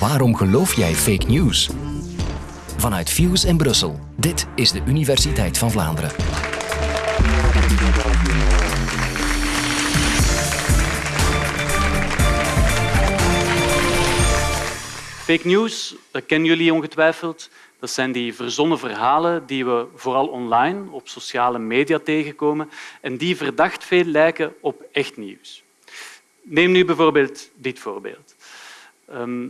Waarom geloof jij fake news? Vanuit Fuse in Brussel. Dit is de Universiteit van Vlaanderen. Fake news, dat kennen jullie ongetwijfeld. Dat zijn die verzonnen verhalen die we vooral online op sociale media tegenkomen en die verdacht veel lijken op echt nieuws. Neem nu bijvoorbeeld dit voorbeeld. Ehm,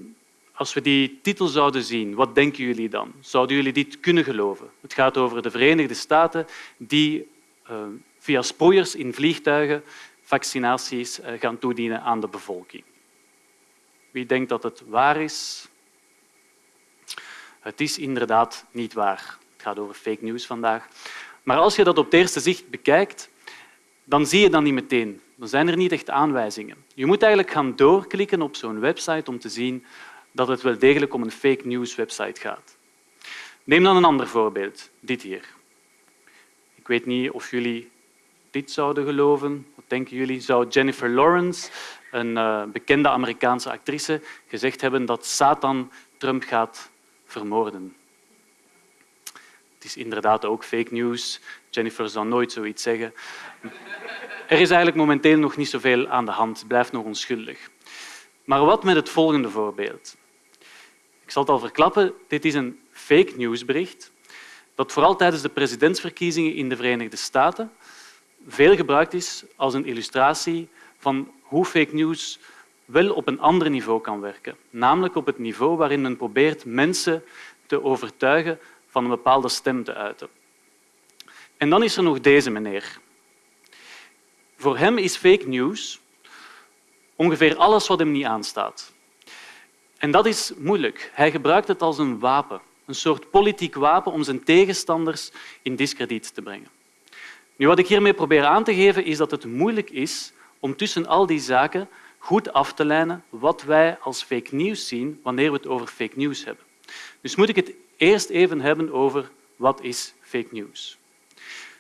als we die titel zouden zien, wat denken jullie dan? Zouden jullie dit kunnen geloven? Het gaat over de Verenigde Staten die uh, via sproeiers in vliegtuigen vaccinaties uh, gaan toedienen aan de bevolking. Wie denkt dat het waar is? Het is inderdaad niet waar. Het gaat over fake news vandaag. Maar als je dat op het eerste zicht bekijkt, dan zie je dat niet meteen. Dan zijn er niet echt aanwijzingen. Je moet eigenlijk gaan doorklikken op zo'n website om te zien dat het wel degelijk om een fake news website gaat. Neem dan een ander voorbeeld, dit hier. Ik weet niet of jullie dit zouden geloven. Wat denken jullie? Zou Jennifer Lawrence, een uh, bekende Amerikaanse actrice, gezegd hebben dat Satan Trump gaat vermoorden? Het is inderdaad ook fake news. Jennifer zou nooit zoiets zeggen. Er is eigenlijk momenteel nog niet zoveel aan de hand. Het blijft nog onschuldig. Maar wat met het volgende voorbeeld? Ik zal het al verklappen. Dit is een fake nieuwsbericht dat vooral tijdens de presidentsverkiezingen in de Verenigde Staten veel gebruikt is als een illustratie van hoe fake news wel op een ander niveau kan werken. Namelijk op het niveau waarin men probeert mensen te overtuigen van een bepaalde stem te uiten. En dan is er nog deze meneer. Voor hem is fake news ongeveer alles wat hem niet aanstaat. En dat is moeilijk. Hij gebruikt het als een wapen, een soort politiek wapen om zijn tegenstanders in discrediet te brengen. Nu, wat ik hiermee probeer aan te geven, is dat het moeilijk is om tussen al die zaken goed af te lijnen wat wij als fake news zien wanneer we het over fake news hebben. Dus moet ik het eerst even hebben over wat is fake news.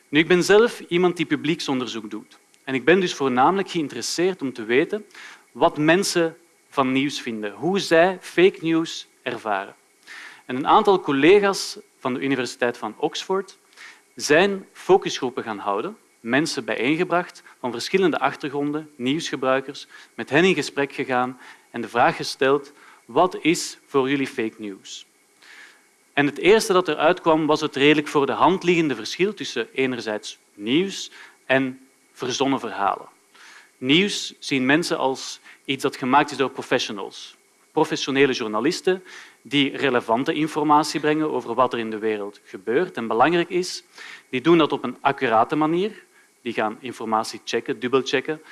Nu, ik ben zelf iemand die publieksonderzoek doet. En ik ben dus voornamelijk geïnteresseerd om te weten wat mensen van nieuws vinden, hoe zij fake news ervaren. En een aantal collega's van de Universiteit van Oxford zijn focusgroepen gaan houden, mensen bijeengebracht van verschillende achtergronden, nieuwsgebruikers, met hen in gesprek gegaan en de vraag gesteld wat is voor jullie fake news? En het eerste dat eruit kwam was het redelijk voor de hand liggende verschil tussen enerzijds nieuws en verzonnen verhalen. Nieuws zien mensen als iets dat gemaakt is door professionals, professionele journalisten die relevante informatie brengen over wat er in de wereld gebeurt en belangrijk is. Die doen dat op een accurate manier. Die gaan informatie checken, dubbelchecken,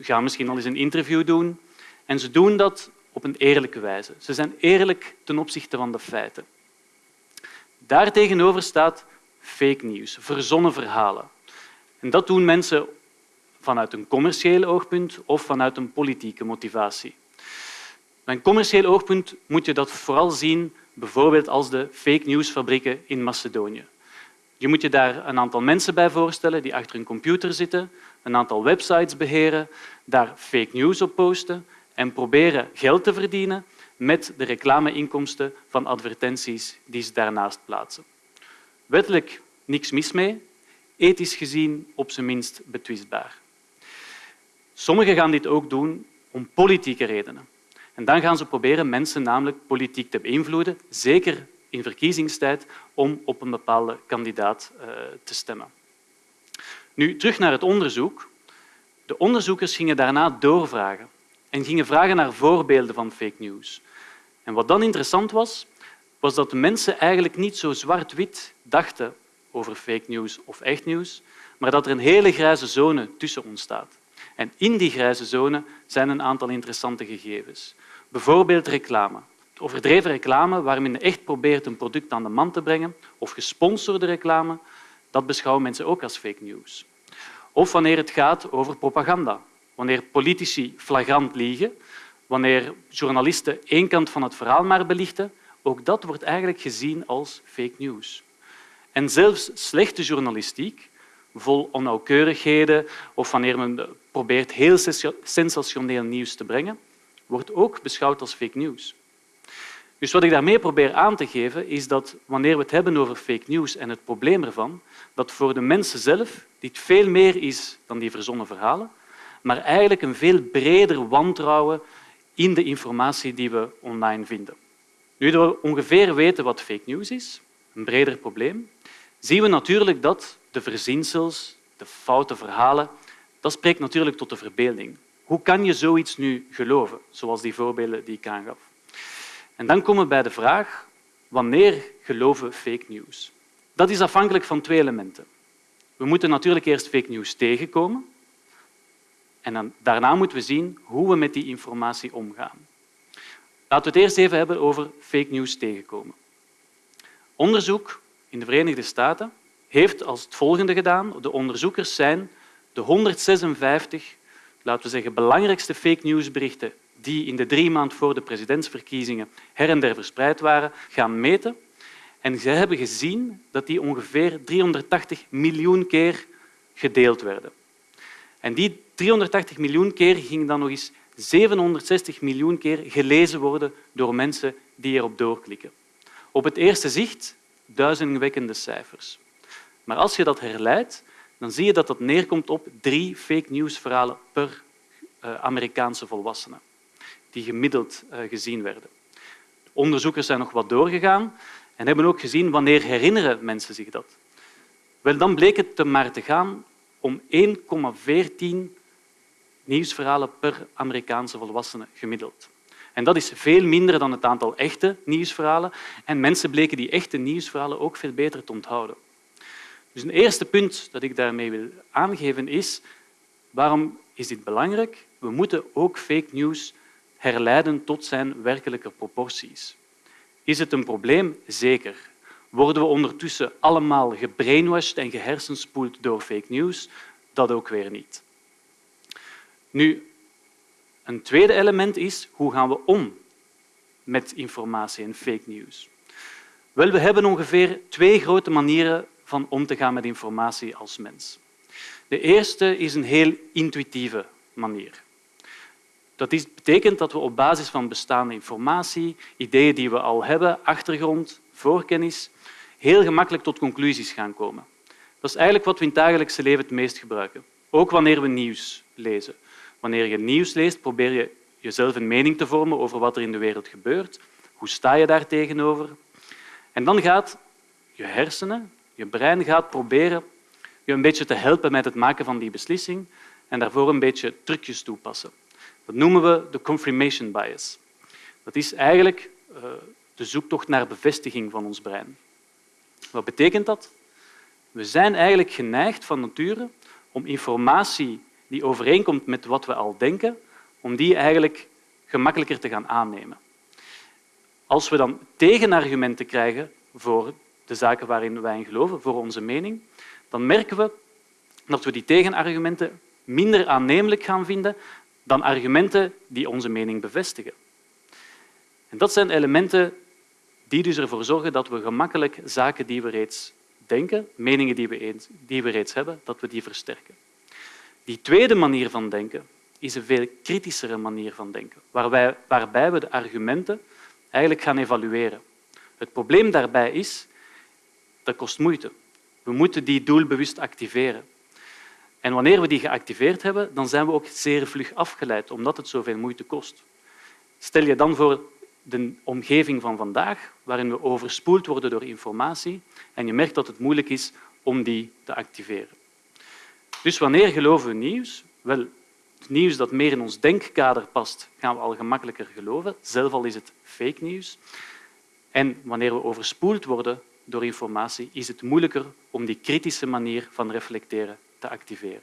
gaan misschien al eens een interview doen. En ze doen dat op een eerlijke wijze. Ze zijn eerlijk ten opzichte van de feiten. Daartegenover staat fake news, verzonnen verhalen. En dat doen mensen vanuit een commercieel oogpunt of vanuit een politieke motivatie. Een commercieel oogpunt moet je dat vooral zien bijvoorbeeld als de fake newsfabrieken in Macedonië. Je moet je daar een aantal mensen bij voorstellen die achter een computer zitten, een aantal websites beheren, daar fake news op posten en proberen geld te verdienen met de reclameinkomsten van advertenties die ze daarnaast plaatsen. Wettelijk niks mis mee, ethisch gezien op zijn minst betwistbaar. Sommigen gaan dit ook doen om politieke redenen. En dan gaan ze proberen mensen namelijk politiek te beïnvloeden, zeker in verkiezingstijd, om op een bepaalde kandidaat uh, te stemmen. Nu, terug naar het onderzoek. De onderzoekers gingen daarna doorvragen en gingen vragen naar voorbeelden van fake news. En wat dan interessant was, was dat de mensen eigenlijk niet zo zwart-wit dachten over fake news of echt nieuws, maar dat er een hele grijze zone tussen ontstaat. En in die grijze zone zijn een aantal interessante gegevens. Bijvoorbeeld reclame. Overdreven reclame waarmee je echt probeert een product aan de man te brengen, of gesponsorde reclame, dat beschouwen mensen ook als fake news. Of wanneer het gaat over propaganda. Wanneer politici flagrant liegen, wanneer journalisten één kant van het verhaal maar belichten, ook dat wordt eigenlijk gezien als fake news. En zelfs slechte journalistiek, vol onnauwkeurigheden of wanneer men probeert heel sensationeel nieuws te brengen, wordt ook beschouwd als fake news. Dus wat ik daarmee probeer aan te geven, is dat wanneer we het hebben over fake news en het probleem ervan, dat voor de mensen zelf dit veel meer is dan die verzonnen verhalen, maar eigenlijk een veel breder wantrouwen in de informatie die we online vinden. Nu we ongeveer weten wat fake news is, een breder probleem, zien we natuurlijk dat de verzinsels, de foute verhalen, dat spreekt natuurlijk tot de verbeelding. Hoe kan je zoiets nu geloven, zoals die voorbeelden die ik aangaf? En dan komen we bij de vraag, wanneer geloven fake news? Dat is afhankelijk van twee elementen. We moeten natuurlijk eerst fake news tegenkomen en dan, daarna moeten we zien hoe we met die informatie omgaan. Laten we het eerst even hebben over fake news tegenkomen. Onderzoek in de Verenigde Staten heeft als het volgende gedaan. De onderzoekers zijn de 156 laten we zeggen, belangrijkste fake newsberichten die in de drie maanden voor de presidentsverkiezingen her en der verspreid waren, gaan meten. En ze hebben gezien dat die ongeveer 380 miljoen keer gedeeld werden. En die 380 miljoen keer gingen dan nog eens 760 miljoen keer gelezen worden door mensen die erop doorklikken. Op het eerste zicht duizelingwekkende cijfers. Maar als je dat herleidt, dan zie je dat dat neerkomt op drie fake news verhalen per uh, Amerikaanse volwassene, die gemiddeld uh, gezien werden. Onderzoekers zijn nog wat doorgegaan en hebben ook gezien wanneer herinneren mensen zich dat. Wel, dan bleek het te maar te gaan om 1,14 nieuwsverhalen per Amerikaanse volwassene gemiddeld. En dat is veel minder dan het aantal echte nieuwsverhalen. En mensen bleken die echte nieuwsverhalen ook veel beter te onthouden. Dus een eerste punt dat ik daarmee wil aangeven is waarom is dit belangrijk? We moeten ook fake news herleiden tot zijn werkelijke proporties. Is het een probleem? Zeker. Worden we ondertussen allemaal gebrainwashed en gehersenspoeld door fake news? Dat ook weer niet. Nu, een tweede element is hoe gaan we om met informatie en fake news? Wel, we hebben ongeveer twee grote manieren van om te gaan met informatie als mens. De eerste is een heel intuïtieve manier. Dat betekent dat we op basis van bestaande informatie, ideeën die we al hebben, achtergrond, voorkennis, heel gemakkelijk tot conclusies gaan komen. Dat is eigenlijk wat we in het dagelijkse leven het meest gebruiken. Ook wanneer we nieuws lezen. Wanneer je nieuws leest, probeer je jezelf een mening te vormen over wat er in de wereld gebeurt. Hoe sta je daar tegenover? En dan gaat je hersenen, je brein gaat proberen je een beetje te helpen met het maken van die beslissing en daarvoor een beetje trucjes toepassen. Dat noemen we de confirmation bias. Dat is eigenlijk eh, de zoektocht naar bevestiging van ons brein. Wat betekent dat? We zijn eigenlijk geneigd van nature om informatie die overeenkomt met wat we al denken, om die eigenlijk gemakkelijker te gaan aannemen. Als we dan tegenargumenten krijgen voor de zaken waarin wij geloven, voor onze mening, dan merken we dat we die tegenargumenten minder aannemelijk gaan vinden dan argumenten die onze mening bevestigen. En dat zijn elementen die dus ervoor zorgen dat we gemakkelijk zaken die we reeds denken, meningen die we, die we reeds hebben, dat we die versterken. Die tweede manier van denken is een veel kritischere manier van denken, waarbij, waarbij we de argumenten eigenlijk gaan evalueren. Het probleem daarbij is dat kost moeite. We moeten die doelbewust activeren. En wanneer we die geactiveerd hebben, dan zijn we ook zeer vlug afgeleid, omdat het zoveel moeite kost. Stel je dan voor de omgeving van vandaag, waarin we overspoeld worden door informatie en je merkt dat het moeilijk is om die te activeren. Dus wanneer geloven we nieuws? Wel, het nieuws dat meer in ons denkkader past, gaan we al gemakkelijker geloven, zelf al is het fake nieuws. En wanneer we overspoeld worden door informatie, is het moeilijker om die kritische manier van reflecteren te activeren.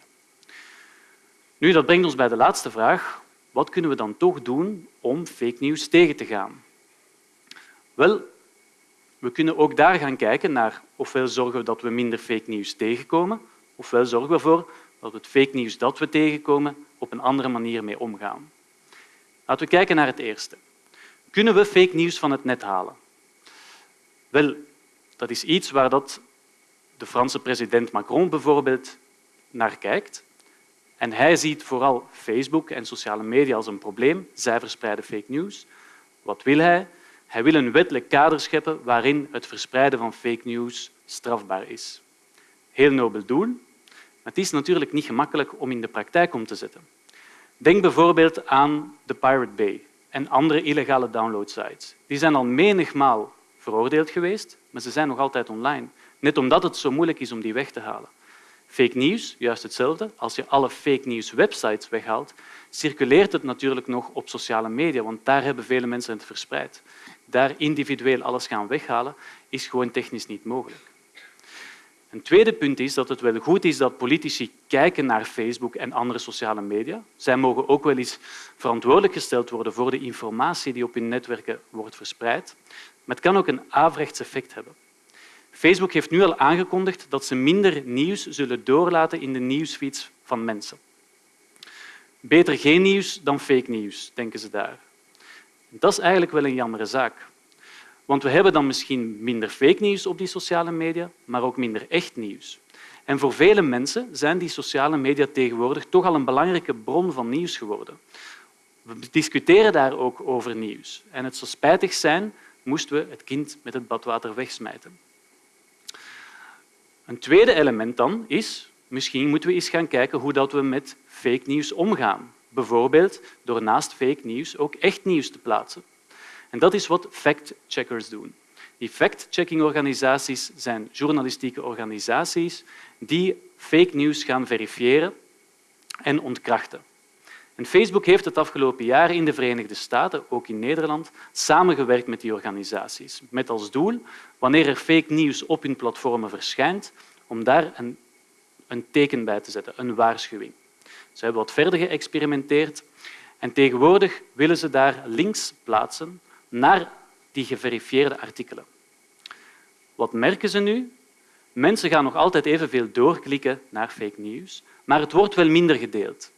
Nu, dat brengt ons bij de laatste vraag. Wat kunnen we dan toch doen om fake news tegen te gaan? Wel, we kunnen ook daar gaan kijken naar ofwel zorgen we dat we minder fake news tegenkomen, ofwel zorgen we ervoor dat we het fake news dat we tegenkomen op een andere manier mee omgaan. Laten we kijken naar het eerste. Kunnen we fake news van het net halen? Wel, dat is iets waar dat de Franse president Macron bijvoorbeeld naar kijkt. En hij ziet vooral Facebook en sociale media als een probleem. Zij verspreiden fake news. Wat wil hij? Hij wil een wettelijk kader scheppen waarin het verspreiden van fake news strafbaar is. Heel nobel doel, maar het is natuurlijk niet gemakkelijk om in de praktijk om te zetten. Denk bijvoorbeeld aan de Pirate Bay en andere illegale downloadsites. Die zijn al menigmaal veroordeeld geweest, maar ze zijn nog altijd online, net omdat het zo moeilijk is om die weg te halen. Fake news, juist hetzelfde. Als je alle fake news websites weghaalt, circuleert het natuurlijk nog op sociale media, want daar hebben vele mensen het verspreid. Daar individueel alles gaan weghalen, is gewoon technisch niet mogelijk. Een tweede punt is dat het wel goed is dat politici kijken naar Facebook en andere sociale media. Zij mogen ook wel eens verantwoordelijk gesteld worden voor de informatie die op hun netwerken wordt verspreid. Maar het kan ook een averechts effect hebben. Facebook heeft nu al aangekondigd dat ze minder nieuws zullen doorlaten in de nieuwsfeeds van mensen. Beter geen nieuws dan fake nieuws, denken ze daar. Dat is eigenlijk wel een jammere zaak. Want we hebben dan misschien minder fake nieuws op die sociale media, maar ook minder echt nieuws. En voor vele mensen zijn die sociale media tegenwoordig toch al een belangrijke bron van nieuws geworden. We discussiëren daar ook over nieuws. En het zou spijtig zijn moesten we het kind met het badwater wegsmijten. Een tweede element dan is, misschien moeten we eens gaan kijken hoe dat we met fake nieuws omgaan. Bijvoorbeeld door naast fake nieuws ook echt nieuws te plaatsen. En dat is wat fact-checkers doen. Die fact-checking-organisaties zijn journalistieke organisaties die fake nieuws gaan verifiëren en ontkrachten. En Facebook heeft het afgelopen jaar in de Verenigde Staten, ook in Nederland, samengewerkt met die organisaties. Met als doel, wanneer er fake nieuws op hun platformen verschijnt, om daar een, een teken bij te zetten, een waarschuwing. Ze hebben wat verder geëxperimenteerd en tegenwoordig willen ze daar links plaatsen naar die geverifieerde artikelen. Wat merken ze nu? Mensen gaan nog altijd evenveel doorklikken naar fake news, maar het wordt wel minder gedeeld.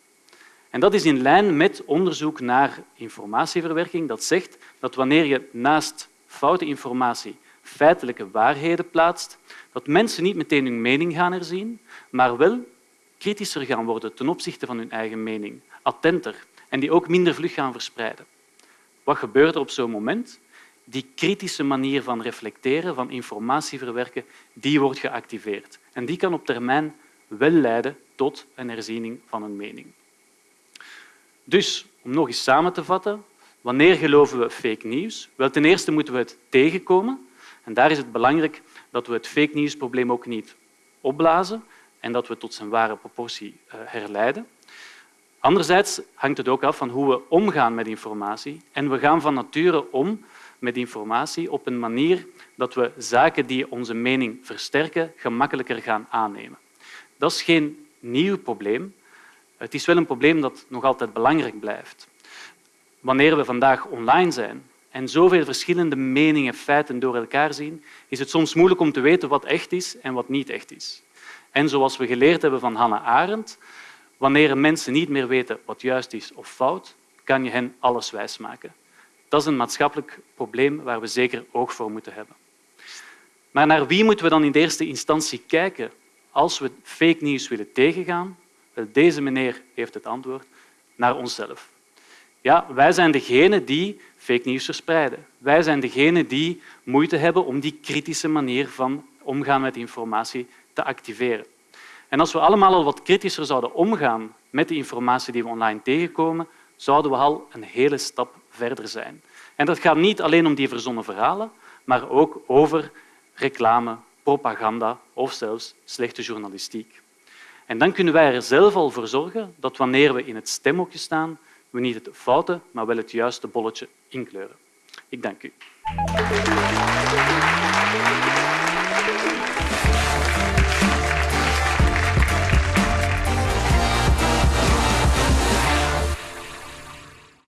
En dat is in lijn met onderzoek naar informatieverwerking dat zegt dat wanneer je naast foute informatie feitelijke waarheden plaatst, dat mensen niet meteen hun mening gaan herzien, maar wel kritischer gaan worden ten opzichte van hun eigen mening, attenter en die ook minder vlug gaan verspreiden. Wat gebeurt er op zo'n moment? Die kritische manier van reflecteren, van informatie verwerken, die wordt geactiveerd. En die kan op termijn wel leiden tot een herziening van een mening. Dus, om nog eens samen te vatten, wanneer geloven we fake nieuws? Wel, ten eerste moeten we het tegenkomen. En daar is het belangrijk dat we het fake nieuws-probleem ook niet opblazen en dat we tot zijn ware proportie eh, herleiden. Anderzijds hangt het ook af van hoe we omgaan met informatie. En we gaan van nature om met informatie op een manier dat we zaken die onze mening versterken gemakkelijker gaan aannemen. Dat is geen nieuw probleem. Het is wel een probleem dat nog altijd belangrijk blijft. Wanneer we vandaag online zijn en zoveel verschillende meningen, feiten door elkaar zien, is het soms moeilijk om te weten wat echt is en wat niet echt is. En zoals we geleerd hebben van Hannah Arendt, wanneer mensen niet meer weten wat juist is of fout, kan je hen alles wijsmaken. Dat is een maatschappelijk probleem waar we zeker oog voor moeten hebben. Maar naar wie moeten we dan in de eerste instantie kijken als we fake news willen tegengaan? Deze meneer heeft het antwoord. Naar onszelf. Ja, wij zijn degene die fake news verspreiden. Wij zijn degene die moeite hebben om die kritische manier van omgaan met informatie te activeren. En als we allemaal al wat kritischer zouden omgaan met de informatie die we online tegenkomen, zouden we al een hele stap verder zijn. En dat gaat niet alleen om die verzonnen verhalen, maar ook over reclame, propaganda of zelfs slechte journalistiek. En dan kunnen wij er zelf al voor zorgen dat wanneer we in het stemhokje staan, we niet het foute, maar wel het juiste bolletje inkleuren. Ik dank u.